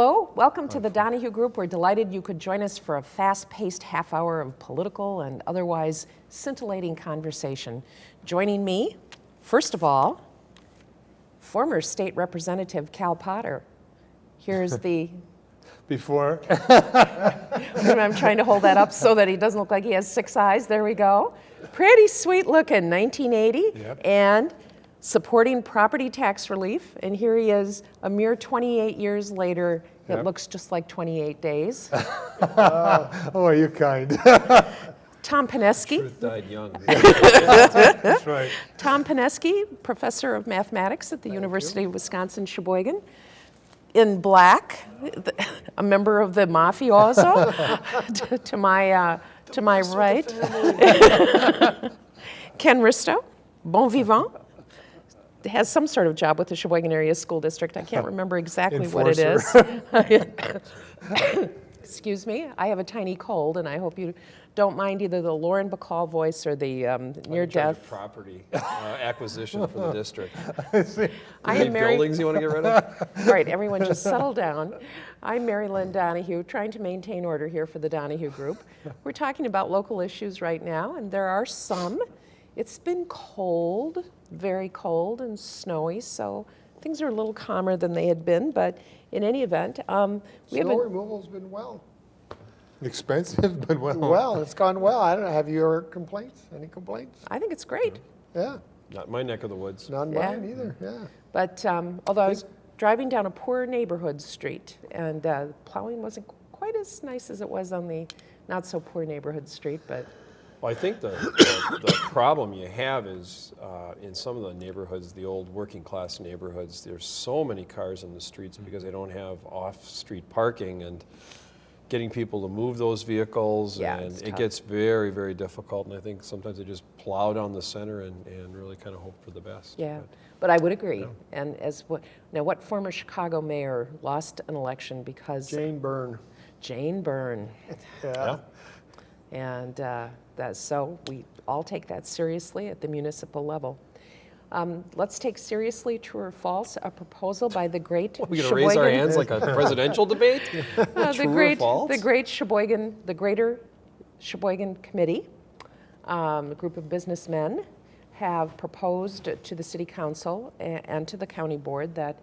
Hello, welcome to the Donahue Group. We're delighted you could join us for a fast-paced half hour of political and otherwise scintillating conversation. Joining me, first of all, former state representative Cal Potter. Here's the, Before, I'm trying to hold that up so that he doesn't look like he has six eyes. There we go. Pretty sweet looking, 1980. Yep. And supporting property tax relief. And here he is a mere 28 years later. It looks just like 28 days. oh, are you kind? Tom Pineski. Truth died young. That's right. Tom Pineski, professor of mathematics at the University of Wisconsin Sheboygan. In black, a member of the mafioso to, to my, uh, to my right. Ken Risto, bon vivant, has some sort of job with the Sheboygan Area School District. I can't remember exactly what it is. Excuse me, I have a tiny cold, and I hope you don't mind either the Lauren Bacall voice or the um, near In charge of death. Property uh, acquisition for the district. I Any am married. buildings you want to get rid of? Right, everyone just settle down. I'm Mary Lynn Donahue, trying to maintain order here for the Donahue Group. We're talking about local issues right now, and there are some. It's been cold, very cold and snowy, so things are a little calmer than they had been, but in any event, um, we Snow haven't, removal's been well. Expensive, but well. Well, it's gone well. I don't know, have you heard complaints? Any complaints? I think it's great. Yeah, Not my neck of the woods. none Yeah. mine either, yeah. But um, although I was driving down a poor neighborhood street, and uh, plowing wasn't quite as nice as it was on the not so poor neighborhood street, but Well, I think the, the, the problem you have is uh, in some of the neighborhoods, the old working class neighborhoods, there's so many cars in the streets because they don't have off-street parking and getting people to move those vehicles. Yeah, and it gets very, very difficult. And I think sometimes they just plow down the center and, and really kind of hope for the best. Yeah, But- but I would agree. And as what, now what former Chicago mayor lost an election because Jane Byrne, Jane Byrne? yeah. And uh, that, so we all take that seriously at the municipal level. Um, Let's take seriously, true or false, a proposal by the great We're going to raise our hands like a presidential debate? Uh, True the or great, false? the great Sheboygan, the Greater Sheboygan Committee, um, a group of businessmen, have proposed to the City Council a- and to the County Board that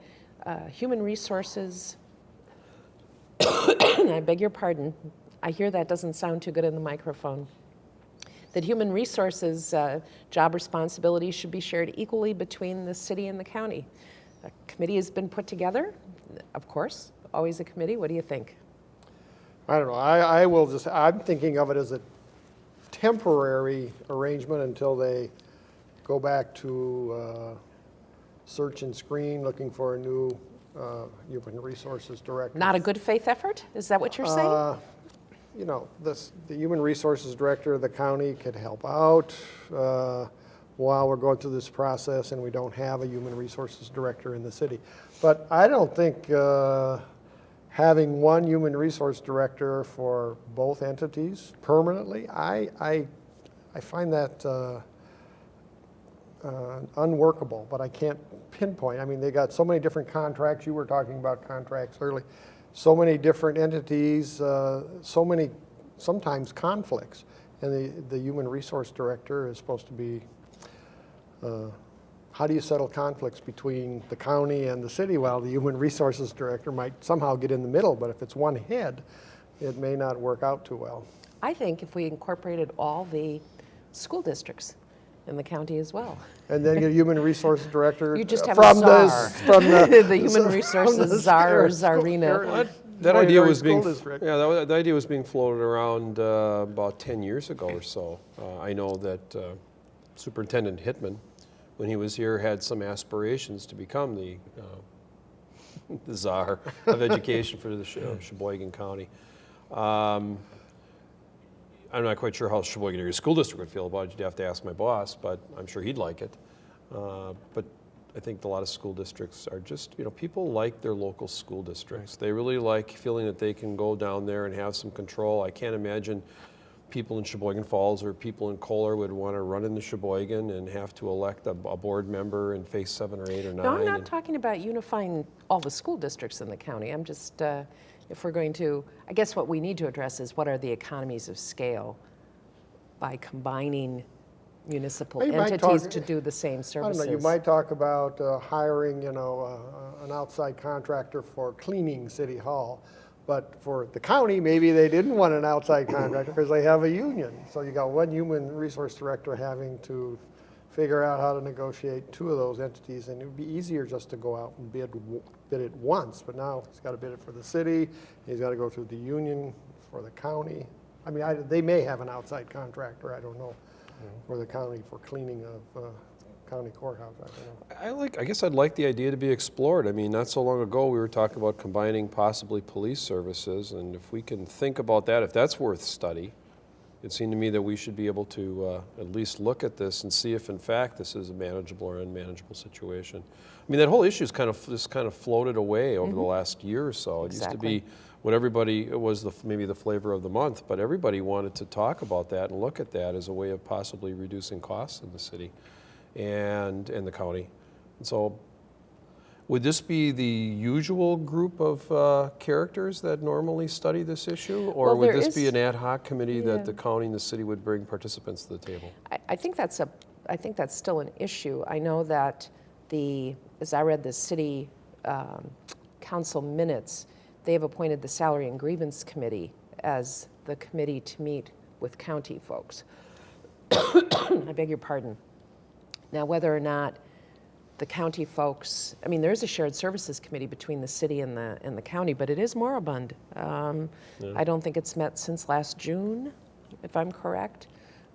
uh, human resources, I beg your pardon, I hear that doesn't sound too good in the microphone, that human resources uh, job responsibilities should be shared equally between the city and the county. A committee has been put together, of course, always a committee. What do you think? I don't know, I, I will just, I'm thinking of it as a temporary arrangement until they go back to uh, search and screen, looking for a new uh, human resources director. Not a good faith effort? Is that what you're saying? You know, this, the Human Resources Director of the county could help out uh, while we're going through this process and we don't have a Human Resources Director in the city. But I don't think uh, having one Human Resource Director for both entities permanently, I, I, I find that uh, uh, unworkable, but I can't pinpoint. I mean, they got so many different contracts. You were talking about contracts early. So many different entities, uh, so many, sometimes conflicts. And the, the human resource director is supposed to be, uh, how do you settle conflicts between the county and the city? Well, the human resources director might somehow get in the middle, but if it's one head, it may not work out too well. I think if we incorporated all the school districts in the county as well. And then get a human resources director. You just uh, have a from the- From the. The human from resources the czar or czarina. school- That, that idea was being, District. yeah, that, wa- the idea was being floated around uh, about 10 years ago or so. Uh, I know that uh, Superintendent Hitman, when he was here, had some aspirations to become the, uh, the czar of education for the uh, Sheboygan County. Um, I'm not quite sure how Sheboygan Area School District would feel about it. You'd have to ask my boss, but I'm sure he'd like it. Uh, But I think a lot of school districts are just, you know, people like their local school districts. They really like feeling that they can go down there and have some control. I can't imagine people in Sheboygan Falls or people in Kohler would want to run into Sheboygan and have to elect a, a board member and face seven or eight or nine. No, I'm not talking about unifying all the school districts in the county. I'm just, uh, if we're going to, I guess what we need to address is what are the economies of scale by combining municipal you entities talk- to do the same services? know, you might talk about uh, hiring, you know, uh, an outside contractor for cleaning City Hall. But for the county, maybe they didn't want an outside contractor because they have a union. So you got one human resource director having to figure out how to negotiate two of those entities. And it would be easier just to go out and bid, bid it once. But now he's got to bid it for the city, he's got to go through the union for the county. I mean, I, they may have an outside contractor, I don't know, for the county for cleaning of uh, county courthouse, I don't know. I like, I guess I'd like the idea to be explored. I mean, not so long ago, we were talking about combining possibly police services, and if we can think about that, if that's worth study, it seemed to me that we should be able to uh, at least look at this and see if in fact this is a manageable or unmanageable situation. I mean, that whole issue's kind of, just kind of floated away over the last year or so. It used to be what everybody, it was the, maybe the flavor of the month, but everybody wanted to talk about that and look at that as a way of possibly reducing costs in the city and, in the county. And so, would this be the usual group of uh, characters that normally study this issue? Or Well, would this be an ad hoc committee Yeah. that the county and the city would bring participants to the table? I, I think that's a, I think that's still an issue. I know that the, as I read the city um, council minutes, they have appointed the Salary and Grievance Committee as the committee to meet with county folks. I beg your pardon. Now, whether or not the county folks, I mean, there is a shared services committee between the city and the, and the county, but it is moribund. Um, I don't think it's met since last June, if I'm correct.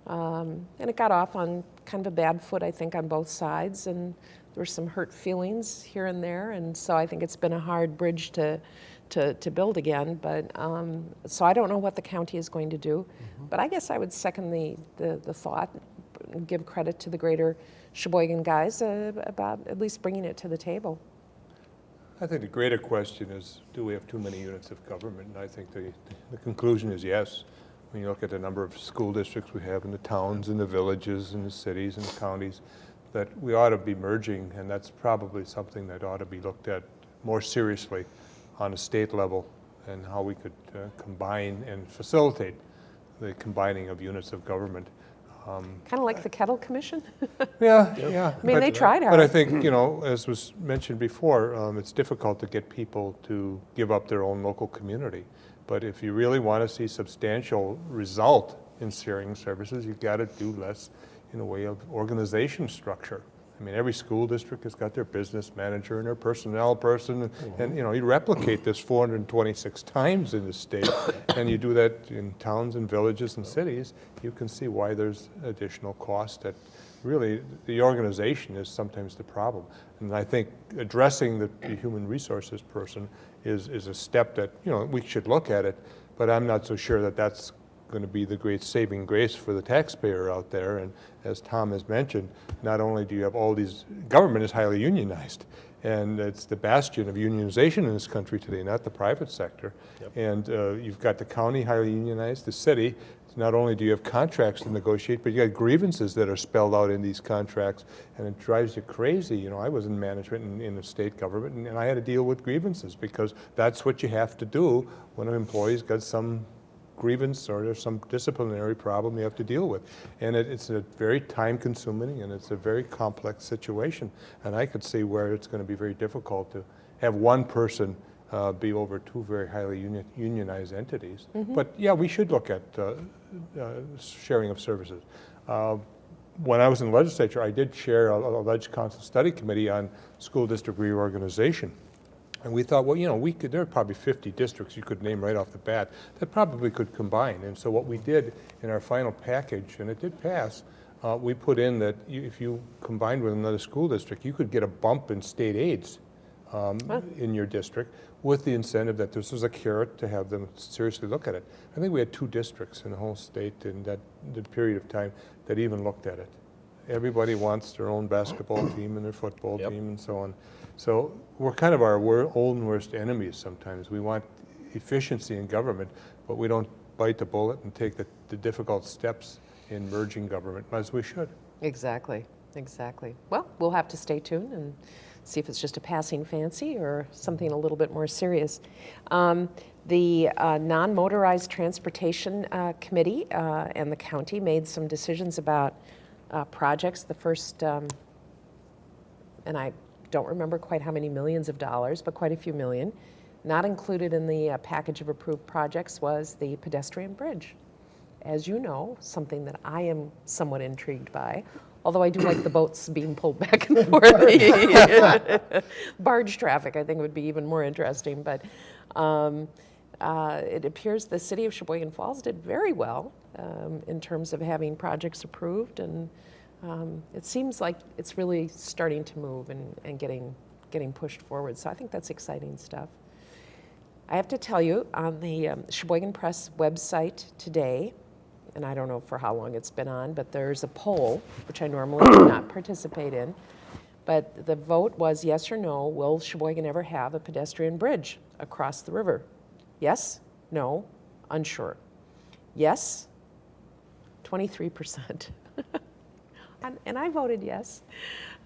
Um, and it got off on kind of a bad foot, I think, on both sides, and there were some hurt feelings here and there, and so I think it's been a hard bridge to, to, to build again. But um, so I don't know what the county is going to do, but I guess I would second the, the, the thought, give credit to the greater Sheboygan guys uh, about at least bringing it to the table. I think the greater question is, do we have too many units of government? And I think the, the conclusion is yes. When you look at the number of school districts we have in the towns and the villages and the cities and the counties, that we ought to be merging, and that's probably something that ought to be looked at more seriously on a state level and how we could uh, combine and facilitate the combining of units of government. Kind of like the Kettl Commission. Yeah, yeah. I mean, they but- tried But I think, you know, as was mentioned before, um, it's difficult to get people to give up their own local community. But if you really want to see substantial result in sharing services, you've got to do less in the way of organization structure. I mean, every school district has got their business manager and their personnel person, and- Mm-hmm. and, you know, you replicate this 426 times in the state, and you do that in towns and villages and cities, you can see why there's additional cost that really, the organization is sometimes the problem. And I think addressing the, the human resources person is, is a step that, you know, we should look at it, but I'm not so sure that that's going to be the great saving grace for the taxpayer out there. And as Tom has mentioned, not only do you have all these, government is highly unionized, and it's the bastion of unionization in this country today, not the private sector. And uh, you've got the county highly unionized, the city. Not only do you have contracts to negotiate, but you got grievances that are spelled out in these contracts, and it drives you crazy. You know, I was in management in, in the state government, and, and I had to deal with grievances because that's what you have to do when an employee's got some grievance or there's some disciplinary problem you have to deal with. And it, it's a very time-consuming and it's a very complex situation. And I could see where it's going to be very difficult to have one person uh, be over two very highly uni- unionized entities. But yeah, we should look at uh, uh, sharing of services. Uh, when I was in the legislature, I did chair a, a Council Study Committee on school district reorganization. And we thought, well, you know, we could, there are probably 50 districts you could name right off the bat that probably could combine. And so what we did in our final package, and it did pass, uh, we put in that you, if you combined with another school district, you could get a bump in state aids um, in your district with the incentive that this was a carrot to have them seriously look at it. I think we had two districts in the whole state in that the period of time that even looked at it. Everybody wants their own basketball team and their football Yep. team and so on. So we're kind of our wor- and worst enemies sometimes. We want efficiency in government, but we don't bite the bullet and take the, the difficult steps in merging government, as we should. Exactly, exactly. Well, we'll have to stay tuned and see if it's just a passing fancy or something a little bit more serious. Um, the uh, Non-Motorized Transportation uh, Committee uh, and the county made some decisions about uh, projects. The first, um, and I don't remember quite how many millions of dollars, but quite a few million. Not included in the uh, package of approved projects was the pedestrian bridge as you know, something that I am somewhat intrigued by, although I do like the boats being pulled back and forth. Barge traffic, I think, would be even more interesting. But um, uh, it appears the city of Sheboygan Falls did very well um, in terms of having projects approved, and um, it seems like it's really starting to move and, and getting getting pushed forward. So I think that's exciting stuff. I have to tell you, on the um, Sheboygan Press website today, and I don't know for how long it's been on, but there's a poll, which I normally do not participate in. But the vote was yes or no, will Sheboygan ever have a pedestrian bridge across the river? Yes, no, unsure. Yes, 23%. and, and I voted yes.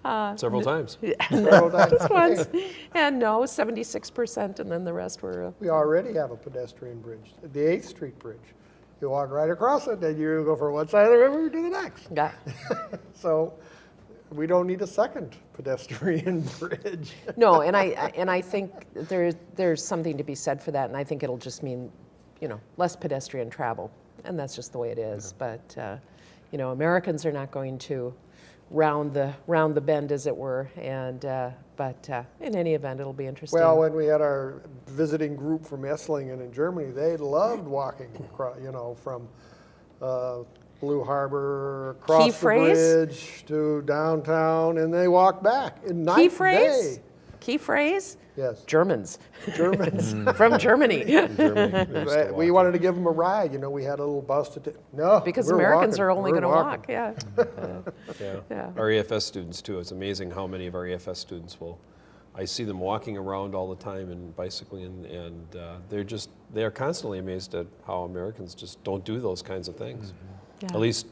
Uh, Several times. Several times. just once. And no, 76%, and then the rest were, uh, We already have a pedestrian bridge, the 8th Street Bridge. You walk right across it, then you go from one side of the river to the next. yeah. So we don't need a second pedestrian bridge. No, and I, and I think there, there's something to be said for that, and I think it'll just mean, you know, less pedestrian travel, and that's just the way it is. But, uh, you know, Americans are not going to round the, round the bend, as it were, and, uh, but uh, in any event, it'll be interesting. Well, when we had our visiting group from Esslingen in Germany, they loved walking across, you know, from uh, Blue Harbor, across the phrase? bridge to downtown, and they walked back in night Key phrase? day. Key phrase? Yes, Germans, Germans. from Germany. Germany, we we wanted to give them a ride, you know, we had a little bus to take, no. Because we're Americans walking, are only going to walk, yeah. Yeah. Yeah. Our EFS students too. It's amazing how many of our EFS students will. I see them walking around all the time and bicycling, and, and uh, they're just they are constantly amazed at how Americans just don't do those kinds of things. Yeah. At least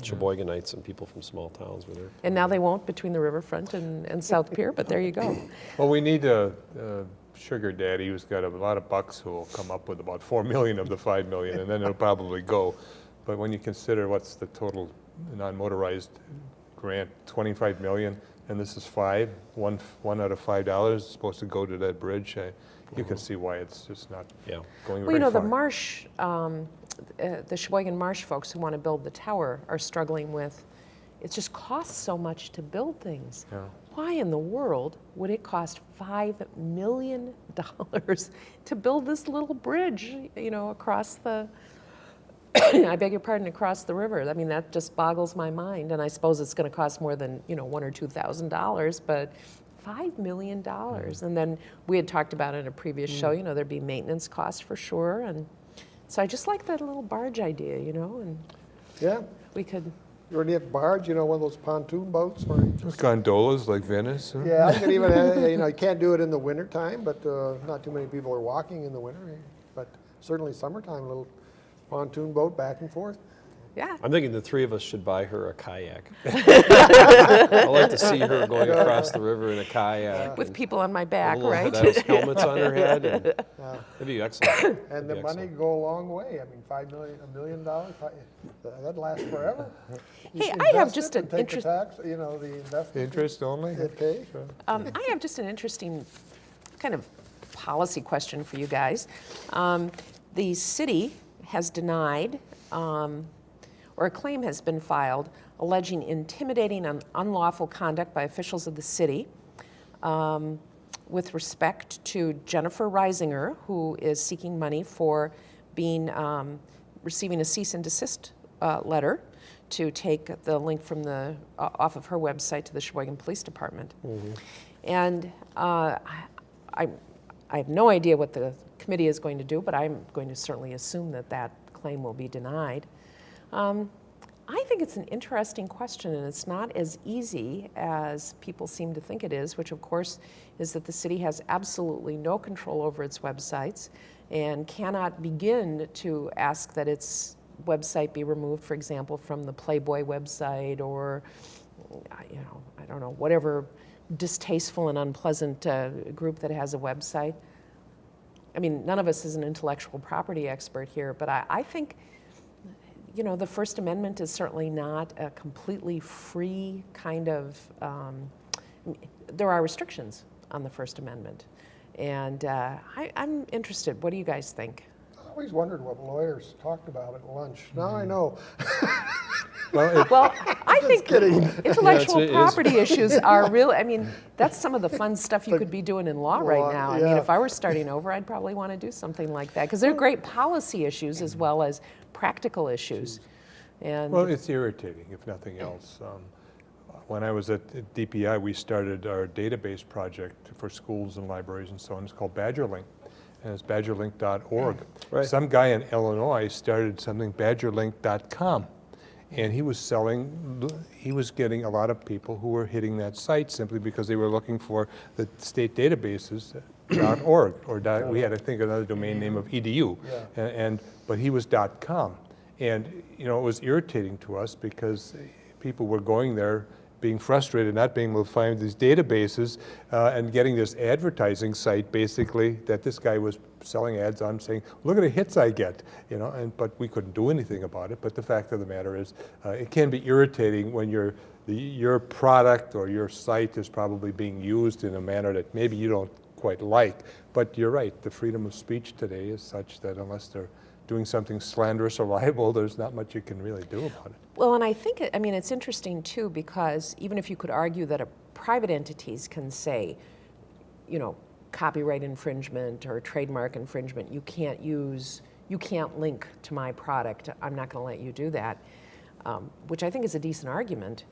Sheboyganites and people from small towns where they're. And now they won't between the riverfront and, and South Pier, but there you go. Well, we need a, a sugar daddy who's got a lot of bucks who will come up with about four million of the five million, and then it'll probably go. But when you consider what's the total non-motorized grant, twenty-five million, and this is five, one, one out of five dollars is supposed to go to that bridge, uh, you can see why it's just not Yeah. going Well, you very know, the. Marsh, um, uh, the Sheboygan Marsh folks who want to build the tower are struggling with, it just costs so much to build things. Yeah. Why in the world would it cost $5 million to build this little bridge, you know, across the, I beg your pardon, across the river? I mean, that just boggles my mind. And I suppose it's going to cost more than, you know, one or $2,000, but $5 million. And then we had talked about in a previous show, you know, there'd be maintenance costs for sure. And so I just like that little barge idea, you know, and Yeah, we could, you already have barge, you know, one of those pontoon boats or just Gondolas like Venice. huh? Yeah, I could even, you know, you can't do it in the winter time, but uh, not too many people are walking in the winter. But certainly summertime, a little pontoon boat back and forth. Yeah. I'm thinking the three of us should buy her a kayak. I like to see her going across the river in a kayak. With people on my a back, little right? those helmets on her head. And Yeah. that'd be excellent. And That'd the be money excellent. go a long way. I mean, five million, a million dollars, that'd last forever. You Hey, I have just an and take the interest- tax, You know, the investment. Interest only? It pays. Um, I have just an interesting kind of policy question for you guys. Um, the city has denied, um, or a claim has been filed alleging intimidating and unlawful conduct by officials of the city um, with respect to Jennifer Reisinger, who is seeking money for being um, receiving a cease and desist uh, letter to take the link from the uh, off of her website to the Sheboygan Police Department. And uh, I, I have no idea what the committee is going to do, but I'm going to certainly assume that that claim will be denied. Um, I think it's an interesting question, and it's not as easy as people seem to think it is, which of course is that the city has absolutely no control over its websites and cannot begin to ask that its website be removed, for example, from the Playboy website or, you know, I don't know, whatever distasteful and unpleasant uh, group that has a website. I mean, none of us is an intellectual property expert here, but I, I think you know, the First Amendment is certainly not a completely free kind of, um, there are restrictions on the First Amendment. And uh, I, I'm interested. What do you guys think? I always wondered what lawyers talked about at lunch. Now I know. Well, it- Well, I think intellectual it is. property issues are real. I mean, that's some of the fun stuff you could be doing in law right Law, now. I mean, if I were starting over, I'd probably want to do something like that because they're great policy issues as well as practical issues. And Well, it's irritating, if nothing else. Um, When I was at DPI, we started our database project for schools and libraries and so on. It's called BadgerLink, and it's badgerlink.org. Right. Some guy in Illinois started something, badgerlink.com, and he was selling, he was getting a lot of people who were hitting that site simply because they were looking for the state databases, .org, or dot, we had, I think, another domain name of edu. Yeah. And, and- but he was dot .com. And, you know, it was irritating to us because people were going there being frustrated, not being able to find these databases, uh, and getting this advertising site, basically, that this guy was selling ads on, saying, look at the hits I get, you know, and, but we couldn't do anything about it. But the fact of the matter is, uh, it can be irritating when your, the, your product or your site is probably being used in a manner that maybe you don't quite like. But you're right, the freedom of speech today is such that unless they're doing something slanderous or libel, there's not much you can really do about it. Well, and I think, it- I mean, it's interesting too, because even if you could argue that a private entities can say, you know, copyright infringement or trademark infringement, you can't use, you can't link to my product, I'm not going to let you do that, um, which I think is a decent argument.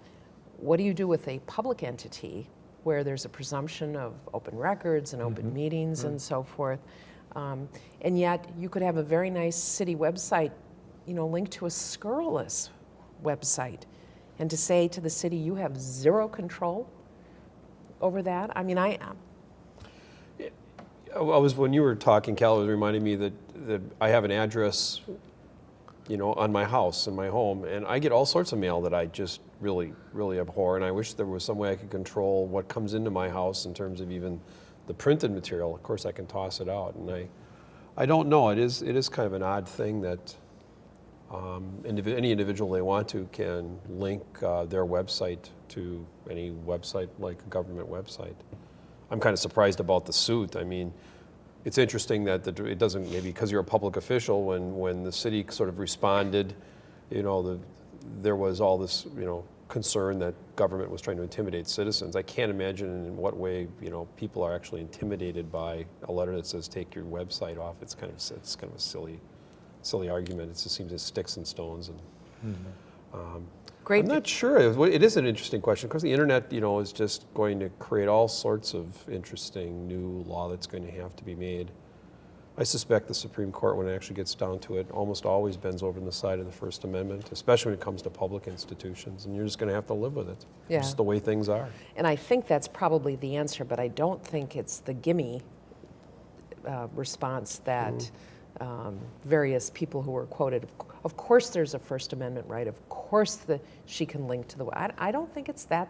What do you do with a public entity where there's a presumption of open records and open meetings and so forth? Um, and yet, you could have a very nice city website, you know, linked to a scurrilous website, and to say to the city, you have zero control over that. I mean, I, I was, when you were talking, Cal, it reminding me that, that I have an address, you know, on my house, in my home, and I get all sorts of mail that I just really, really abhor, and I wish there was some way I could control what comes into my house in terms of even the printed material. Of course, I can toss it out, and I, I don't know, it is, it is kind of an odd thing that um, indivi- any individual they want to can link uh, their website to any website, like a government website. I'm kind of surprised about the suit. I mean, it's interesting that the, it doesn't, maybe because you're a public official, when, when the city sort of responded, you know, the, there was all this, you know, concern that government was trying to intimidate citizens. I can't imagine in what way, you know, people are actually intimidated by a letter that says take your website off. It's kind of, it's kind of a silly, silly argument. It just seems as sticks and stones and mm-hmm. um, great. I'm not sure. It it is an interesting question because the internet, you know, is just going to create all sorts of interesting new law that's going to have to be made. I suspect the Supreme Court, when it actually gets down to it, almost always bends over on the side of the First Amendment, especially when it comes to public institutions, and you're just going to have to live with it. Yeah. Just the way things are. And I think that's probably the answer, but I don't think it's the gimme uh, response that um, various people who were quoted. Of Of course, there's a First Amendment right. Of course, the, she can link to the. I, I don't think it's that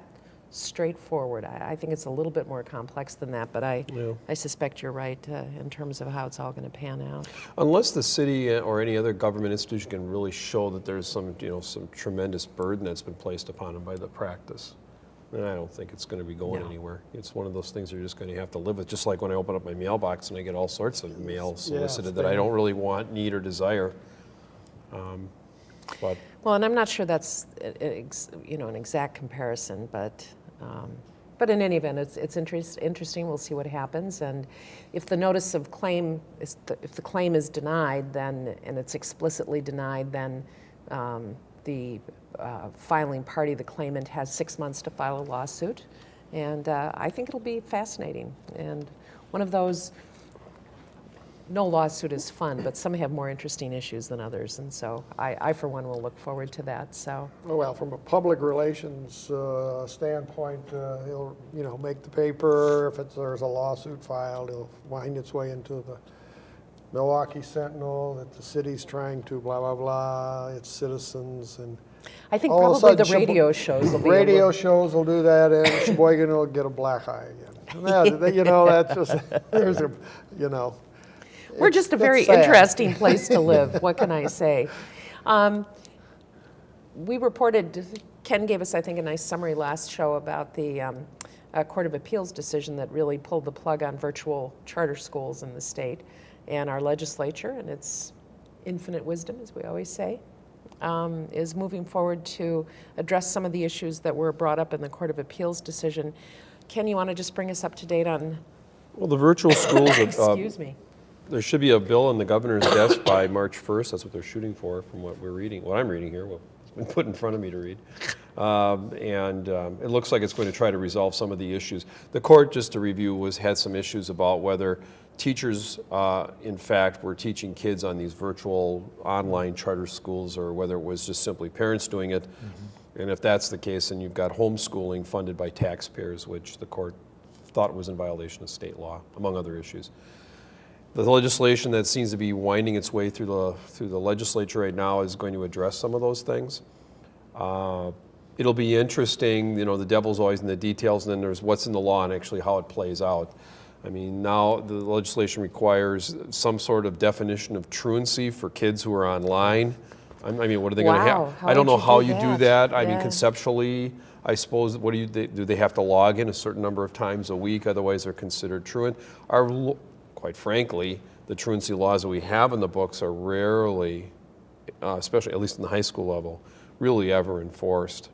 straightforward. I, I think it's a little bit more complex than that. But I, Yeah. I suspect you're right uh, in terms of how it's all going to pan out. Unless the city uh, or any other government institution can really show that there's some, you know, some tremendous burden that's been placed upon them by the practice, then I don't think it's going to be going No. anywhere. It's one of those things you're just going to have to live with. Just like when I open up my mailbox and I get all sorts of mail solicited that I don't really want, need, or desire. Um, but Well, and I'm not sure that's a- a ex- you know an exact comparison, but um, but in any event, it's it's interest, interesting. We'll see what happens, and if the notice of claim is if the claim is denied, then and it's explicitly denied, then um, the uh, filing party, the claimant, has six months to file a lawsuit, and uh, I think it'll be fascinating. And one of those no lawsuit is fun, but some have more interesting issues than others, and so I, I for one will look forward to that, so. Oh, Well, from a public relations uh, standpoint, uh, he'll, you know, make the paper. If it's, there's a lawsuit filed, it'll wind its way into the Milwaukee Sentinel that the city's trying to blah, blah, blah, its citizens and I think All of a probably the sudden, Shebo- radio shows will be. radio shows will do that and Sheboygan will get a black eye again. That- You know, that's just, there's a, you know. We're it's- just a very sad. interesting place to live. What can I say? Um, we reported, Ken gave us, I think, a nice summary last show about the um, uh, Court of Appeals decision that really pulled the plug on virtual charter schools in the state. And our legislature, and its infinite wisdom, as we always say, um, is moving forward to address some of the issues that were brought up in the Court of Appeals decision. Ken, you want to just bring us up to date on, Well, the virtual schools, uh, excuse me? There should be a bill on the governor's desk by March 1st. That's what they're shooting for, from what we're reading, what I'm reading here, what's been put in front of me to read. Um, And um, it looks like it's going to try to resolve some of the issues. The court, just to review, was, had some issues about whether teachers, uh, in fact, were teaching kids on these virtual online charter schools, or whether it was just simply parents doing it. And if that's the case, then you've got homeschooling funded by taxpayers, which the court thought was in violation of state law, among other issues. The legislation that seems to be winding its way through the, through the legislature right now is going to address some of those things. Uh, It'll be interesting, you know, the devil's always in the details, and then there's what's in the law and actually how it plays out. I mean, now the legislation requires some sort of definition of truancy for kids who are online. I'm- mean, what are they gonna have? how I don't know you how do you do that? that. I mean, conceptually, I suppose, what do you, they- do they have to log in a certain number of times a week, otherwise they're considered truant? Our, quite frankly, the truancy laws that we have in the books are rarely, uh, especially, at least in the high school level, really ever enforced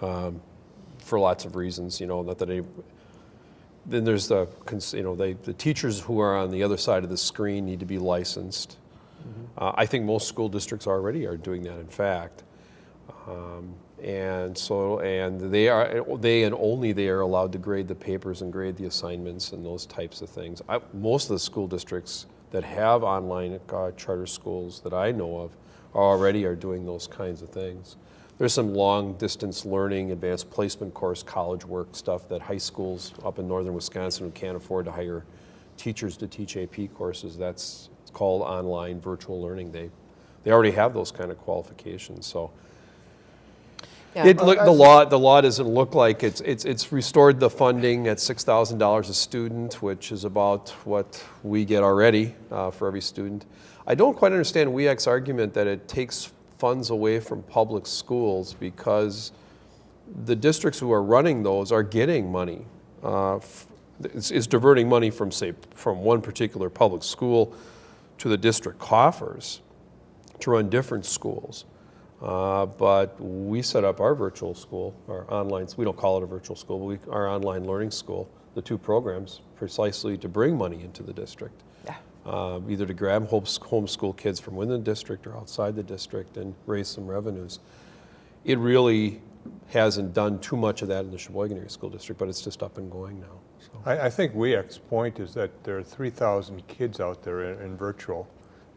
um, for lots of reasons, you know, not that any, then there's the, you know, they, the teachers who are on the other side of the screen need to be licensed. Uh, I think most school districts already are doing that, in fact. Um, And so, and they are, they and only they are allowed to grade the papers and grade the assignments and those types of things. I, most of the school districts that have online uh, charter schools that I know of already are doing those kinds of things. There's some long distance learning, advanced placement course, college work stuff that high schools up in northern Wisconsin who can't afford to hire teachers to teach AP courses, that's called online virtual learning. They, they already have those kind of qualifications, so. Yeah. It, look, the law, the law doesn't look like it's, it's, it's restored the funding at six thousand dollars a student, which is about what we get already, uh, for every student. I don't quite understand WEAC's argument that it takes funds away from public schools because the districts who are running those are getting money. Uh, It's, it's diverting money from, say, from one particular public school to the district coffers to run different schools. Uh, But we set up our virtual school, our online, we don't call it a virtual school, but we, our online learning school, the two programs, precisely to bring money into the district. Yeah. Uh, Either to grab homes- homeschool kids from within the district or outside the district and raise some revenues. It really hasn't done too much of that in the Sheboygan Area School District, but it's just up and going now, so. I, I think WEAC's point is that there are 3,000 kids out there in, in virtual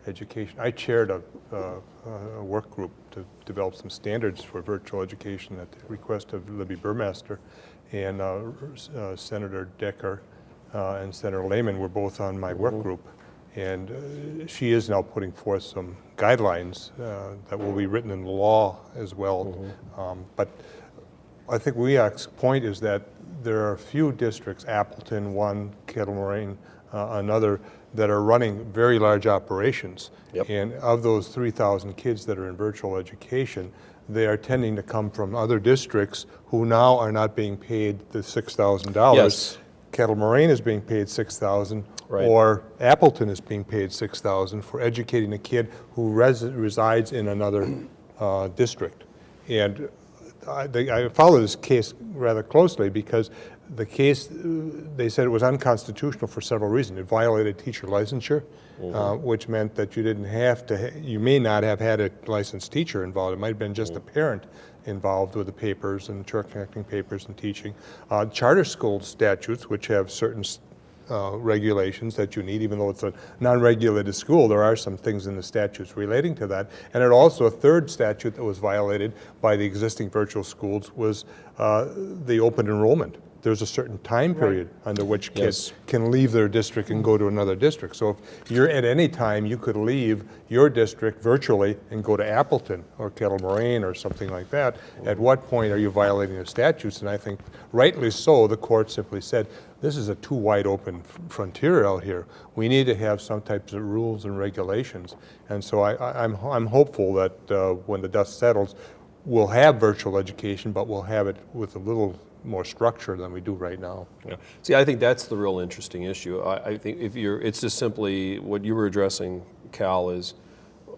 education. I chaired a, uh, a work group to develop some standards for virtual education at the request of Libby Burmaster, and uh, uh, Senator Decker uh, and Senator Lehman were both on my work group. And uh, she is now putting forth some guidelines uh, that will be written in law as well. Um, But I think WEAC's point is that there are a few districts, Appleton, one, Kettle Moraine, uh, another, that are running very large operations. Yep. And of those 3,000 kids that are in virtual education, they are tending to come from other districts who now are not being paid the $6,000. Yes. Kettle Moraine is being paid 6,000. Right. Or Appleton is being paid 6,000 for educating a kid who res- resides in another uh, district. And I, I follow this case rather closely because the case, they said it was unconstitutional for several reasons. It violated teacher licensure, uh, which meant that you didn't have to, you may not have had a licensed teacher involved. It might have been just a parent involved with the papers and church connecting papers and teaching. Uh, charter school statutes, which have certain uh, regulations that you need, even though it's a non-regulated school, there are some things in the statutes relating to that. And it also, a third statute that was violated by the existing virtual schools was uh, the open enrollment. There's a certain time period under which kids Yes. can leave their district and go to another district. So if you're, at any time, you could leave your district virtually and go to Appleton or Kettle Moraine or something like that. At what point are you violating the statutes? And I think rightly so, the court simply said, this is a too wide open frontier out here. We need to have some types of rules and regulations. And so I, I- I'm, I'm hopeful that uh, when the dust settles, we'll have virtual education, but we'll have it with a little more structure than we do right now. Yeah. See, I think that's the real interesting issue. I, I think if you're, it's just simply, what you were addressing, Cal, is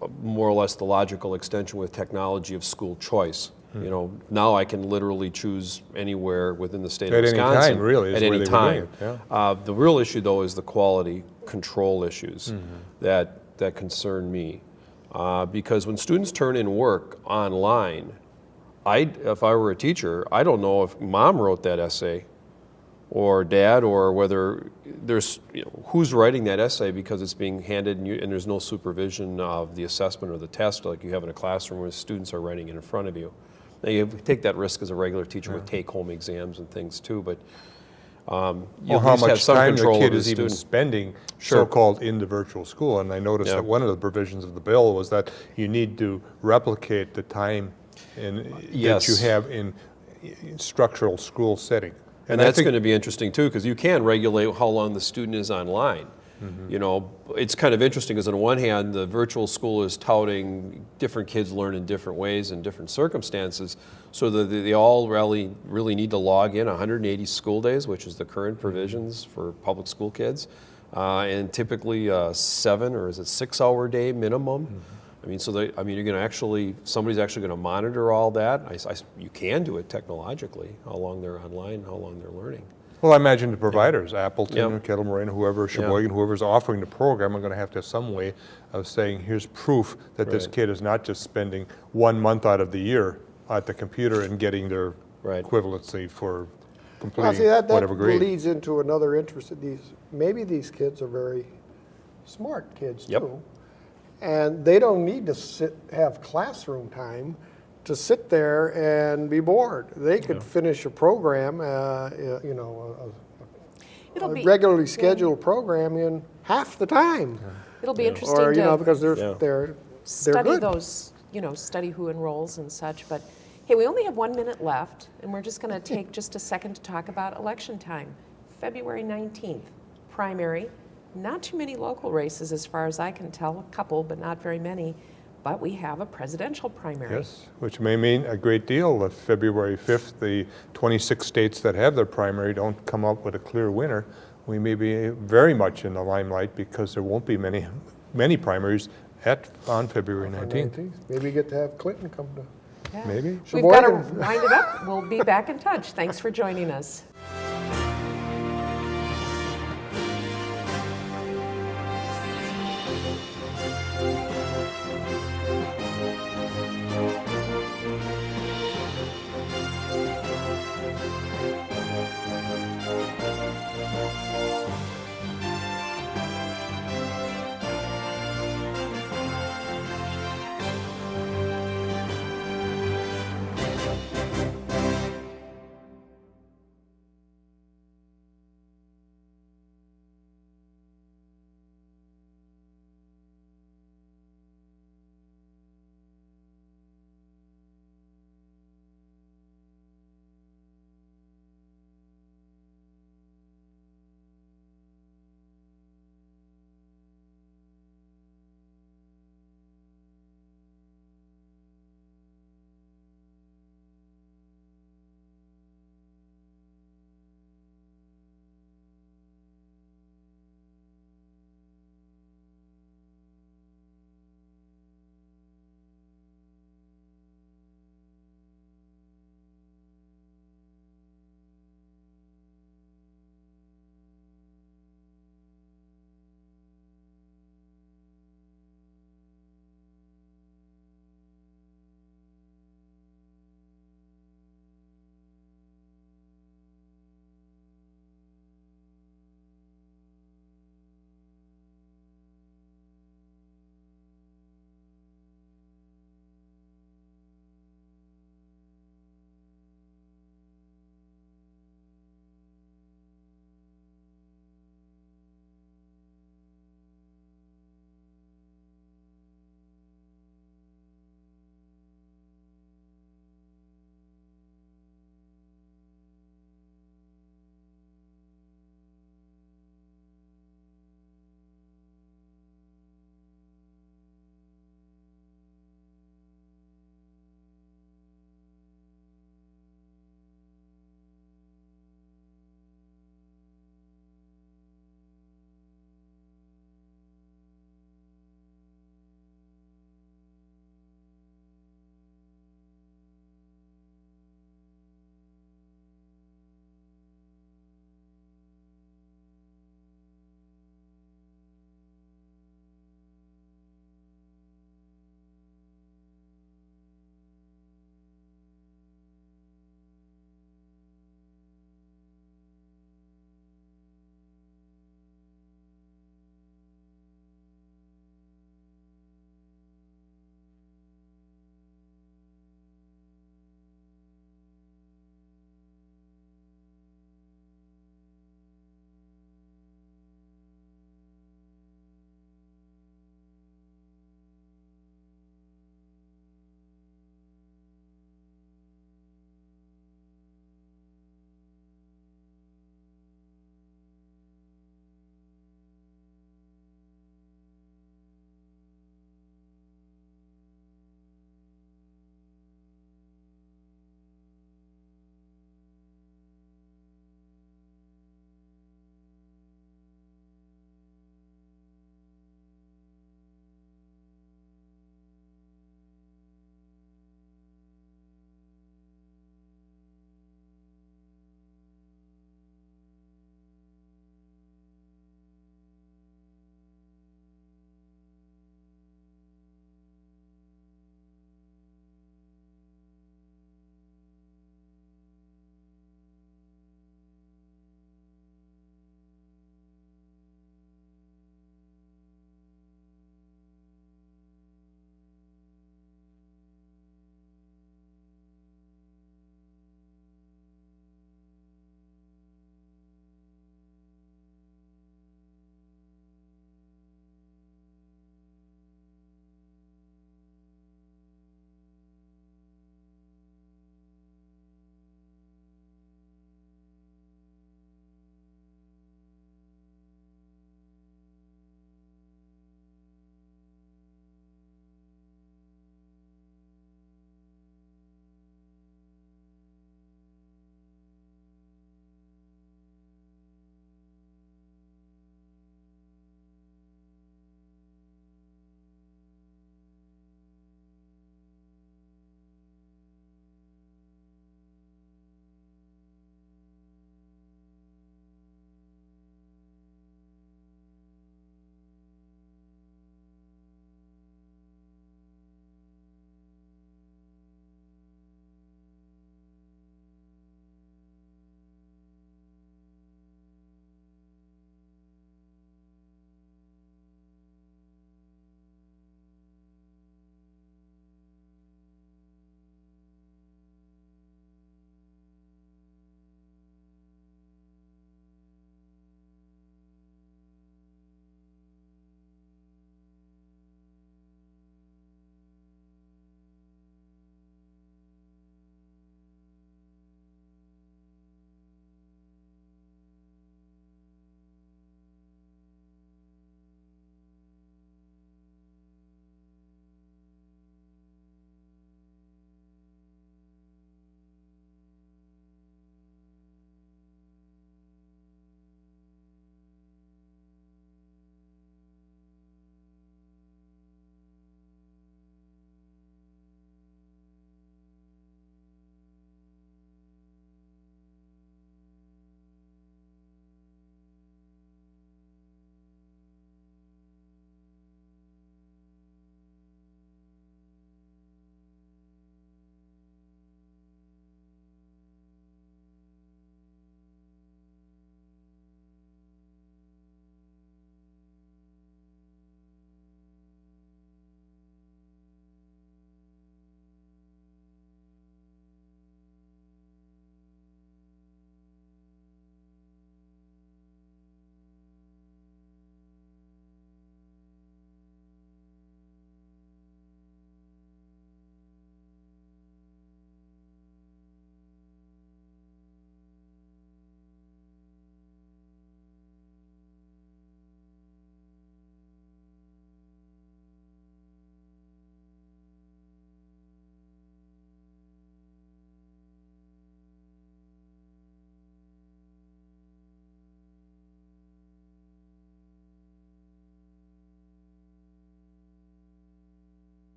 uh, more or less the logical extension with technology of school choice. Hmm. You know, now I can literally choose anywhere within the state At of any Wisconsin. time, really, At any they were doing time. yeah. Uh, the real issue, though, is the quality control issues Mm-hmm. that, that concern me. Uh, because when students turn in work online, I, if I were a teacher, I don't know if mom wrote that essay or dad or whether there's, you know, who's writing that essay because it's being handed and, you, and there's no supervision of the assessment or the test like you have in a classroom where students are writing it in front of you. Now you take that risk as a regular teacher with take-home exams and things too, but um, you Or how much time the kid is even student. spending Sure. so-called in the virtual school. And I noticed Yeah. that one of the provisions of the bill was that you need to replicate the time in, that you have in in structural school setting. And I that's going to be interesting too, because you can regulate how long the student is online. Mm-hmm. You know, it's kind of interesting because on one hand, the virtual school is touting different kids learn in different ways and different circumstances, so that they all really really need to log in 180 school days, which is the current provisions for public school kids, uh, and typically a seven or is it six hour day minimum. I mean, so they, I mean, you're going to actually, somebody's actually going to monitor all that. I s- I s- you can do it technologically, how long they're online, how long they're learning. Well, I imagine the providers, Appleton, Yeah. or Kettle Moraine, whoever, Sheboygan, whoever's offering the program, are going to have to have some way of saying, here's proof that this kid is not just spending one month out of the year at the computer and getting their Right. equivalency for Well, see, completing that, that whatever grade. leads into another interest, that these, maybe these kids are very smart kids Yep. too. And they don't need to sit, have classroom time to sit there and be bored. They could finish a program, uh, you know, a- It'll a, be, a regularly scheduled program in half the time. it'll be interesting Or, you know, because they're, Yeah. they're, they're study good. those, you know, study who enrolls and such. But hey, we only have one minute left, and we're just going to take just a second to talk about election time. February 19th, primary. Not too many local races, as far as I can tell. A couple, but not very many. But we have a presidential primary. Yes, which may mean a great deal if February 5th, the 26 states that have their primary don't come up with a clear winner. We may be very much in the limelight because there won't be many, many primaries at, on February 19th. Maybe get to have Clinton come to. Yeah. Maybe. We've got to wind it up. We'll be back in touch. Thanks for joining us.